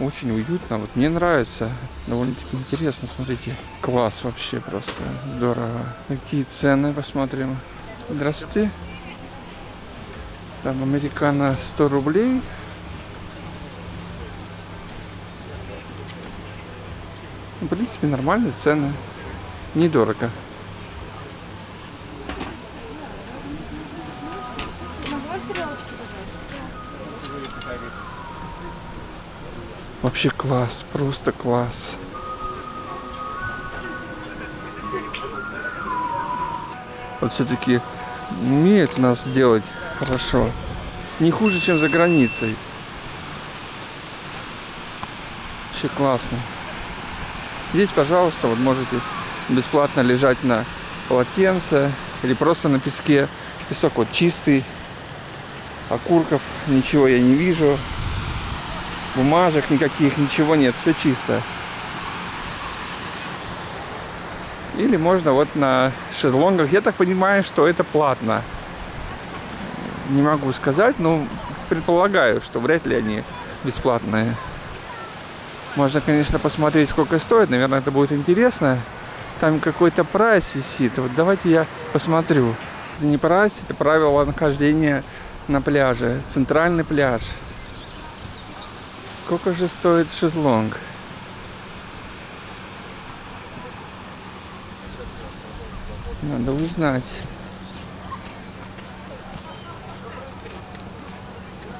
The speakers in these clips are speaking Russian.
Очень уютно. Вот мне нравится. Довольно-таки интересно, смотрите. Класс вообще просто. Здорово. Какие цены, посмотрим. Здравствуйте. Там американо 100 рублей. В принципе, нормальные цены. Недорого. Вообще класс, просто класс. Вот все-таки умеет у нас сделать хорошо. Не хуже, чем за границей. Вообще классно. Здесь, пожалуйста, вот можете бесплатно лежать на полотенце или просто на песке. Песок вот чистый, окурков ничего я не вижу, бумажек никаких, ничего нет, все чисто. Или можно вот на шезлонгах. Я так понимаю, что это платно. Не могу сказать, но предполагаю, что вряд ли они бесплатные. Можно, конечно, посмотреть, сколько стоит. Наверное, это будет интересно. Там какой-то прайс висит. Вот давайте я посмотрю. Это не прайс, это правило нахождения на пляже. Центральный пляж. Сколько же стоит шезлонг? Надо узнать.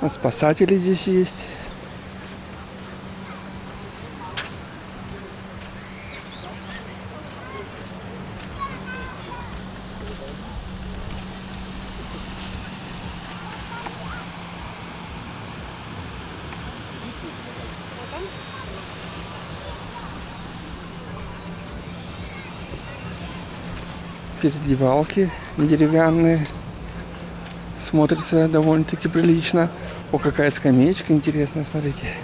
А спасатели здесь есть. Передевалки деревянные. Смотрится довольно-таки прилично. О, какая скамеечка интересная, смотрите.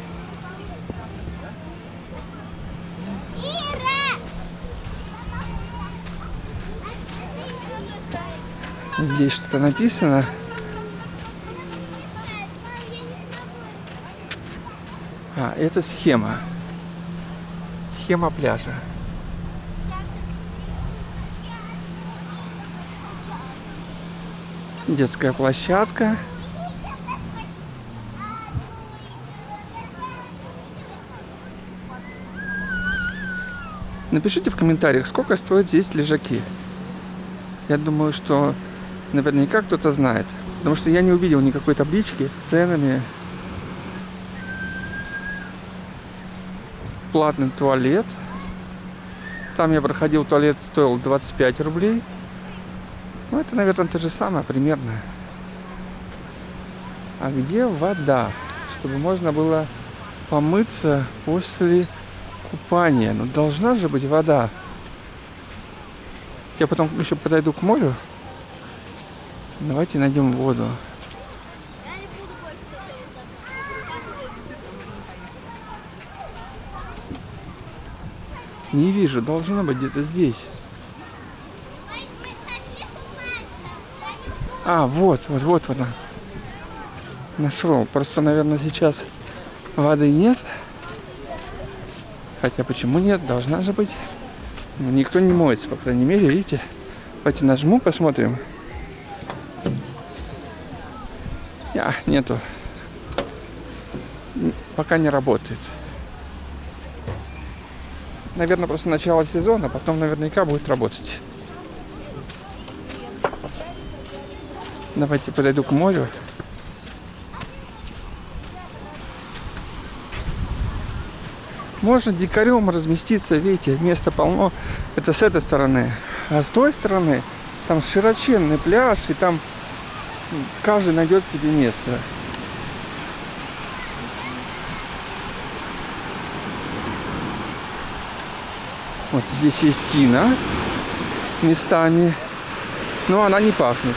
Здесь что-то написано. А, это схема. Схема пляжа. Детская площадка. Напишите в комментариях, сколько стоят здесь лежаки. Я думаю, что наверняка кто-то знает. Потому что я не увидел никакой таблички с ценами. Платный туалет. Там я проходил, туалет стоил 25 рублей. Ну, это, наверное, то же самое примерно. А где вода? Чтобы можно было помыться после купания. Ну, должна же быть вода. Я потом еще подойду к морю. Давайте найдем воду. Не вижу, должна быть где-то здесь. А, вот, вот, вот вода. Нашел. Просто, наверное, сейчас воды нет. Хотя почему нет? Должна же быть. Но никто не моется, по крайней мере, видите. Давайте нажму, посмотрим. А, нету. Пока не работает. Наверное, просто начало сезона, потом наверняка будет работать. Давайте подойду к морю. Можно дикарем разместиться, видите, места полно. Это с этой стороны. А с той стороны там широченный пляж, и там каждый найдет себе место. Вот здесь есть тина местами, но она не пахнет.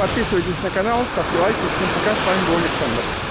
Подписывайтесь на канал, ставьте лайки. Всем пока, с вами был Александр.